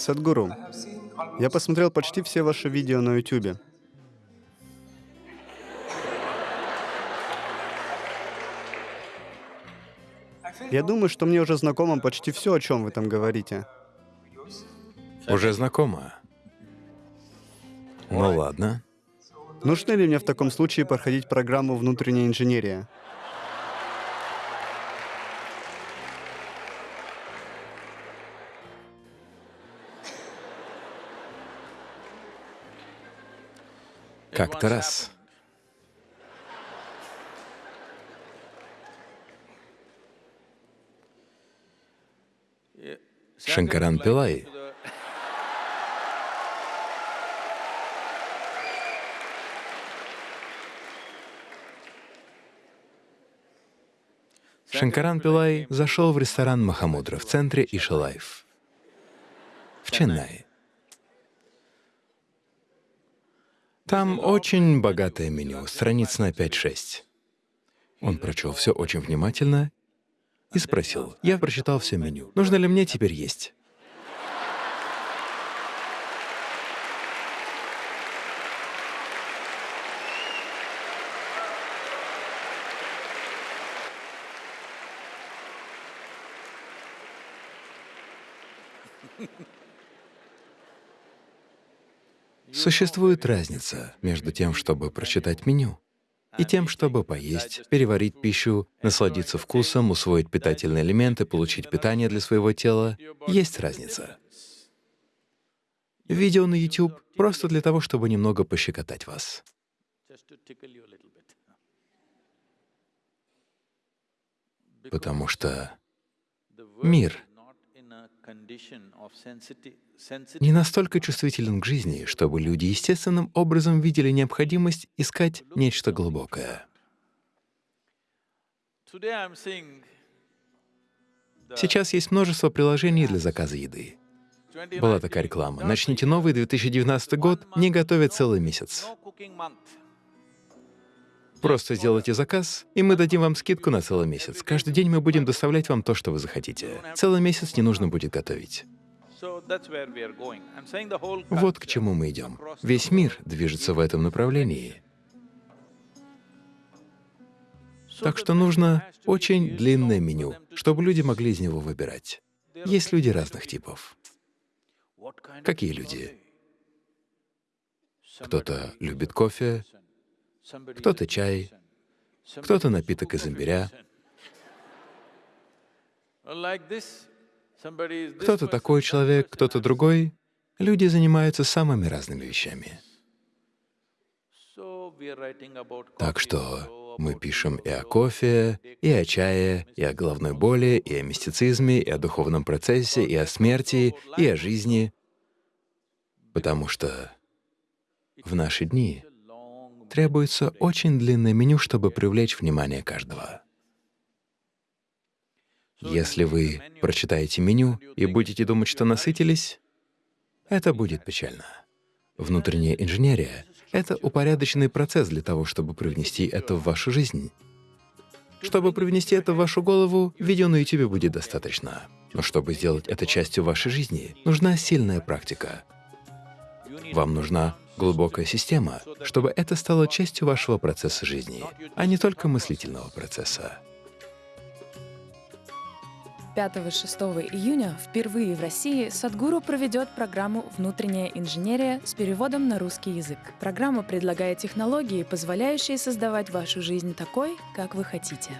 Садгуру, я посмотрел почти все ваши видео на YouTube. Я думаю, что мне уже знакомо почти все, о чем вы там говорите. Уже знакомо. Ну ладно. Нужно ли мне в таком случае проходить программу внутренняя инженерия? Как-то раз. Шанкаран Пилай Шанкаран Пилай зашел в ресторан Махамудра в центре Ишалайф в Ченнае. Там очень богатое меню, страниц на 5-6. Он прочел все очень внимательно и спросил, я прочитал все меню, нужно ли мне теперь есть? Существует разница между тем, чтобы прочитать меню, и тем, чтобы поесть, переварить пищу, насладиться вкусом, усвоить питательные элементы, получить питание для своего тела. Есть разница. Видео на YouTube просто для того, чтобы немного пощекотать вас. Потому что мир не настолько чувствителен к жизни, чтобы люди естественным образом видели необходимость искать нечто глубокое. Сейчас есть множество приложений для заказа еды. Была такая реклама. Начните новый 2019 год, не готовя целый месяц. Просто сделайте заказ, и мы дадим вам скидку на целый месяц. Каждый день мы будем доставлять вам то, что вы захотите. Целый месяц не нужно будет готовить. Вот к чему мы идем. Весь мир движется в этом направлении. Так что нужно очень длинное меню, чтобы люди могли из него выбирать. Есть люди разных типов. Какие люди? Кто-то любит кофе, кто-то чай, кто-то напиток из имбиря. Кто-то такой человек, кто-то другой. Люди занимаются самыми разными вещами. Так что мы пишем и о кофе, и о чае, и о головной боли, и о мистицизме, и о духовном процессе, и о смерти, и о жизни, потому что в наши дни требуется очень длинное меню, чтобы привлечь внимание каждого. Если вы прочитаете меню и будете думать, что насытились, это будет печально. Внутренняя инженерия — это упорядоченный процесс для того, чтобы привнести это в вашу жизнь. Чтобы привнести это в вашу голову, видео на YouTube будет достаточно. Но чтобы сделать это частью вашей жизни, нужна сильная практика. Вам нужна глубокая система, чтобы это стало частью вашего процесса жизни, а не только мыслительного процесса. 5-6 июня впервые в России Садгуру проведет программу «Внутренняя инженерия» с переводом на русский язык. Программа предлагает технологии, позволяющие создавать вашу жизнь такой, как вы хотите.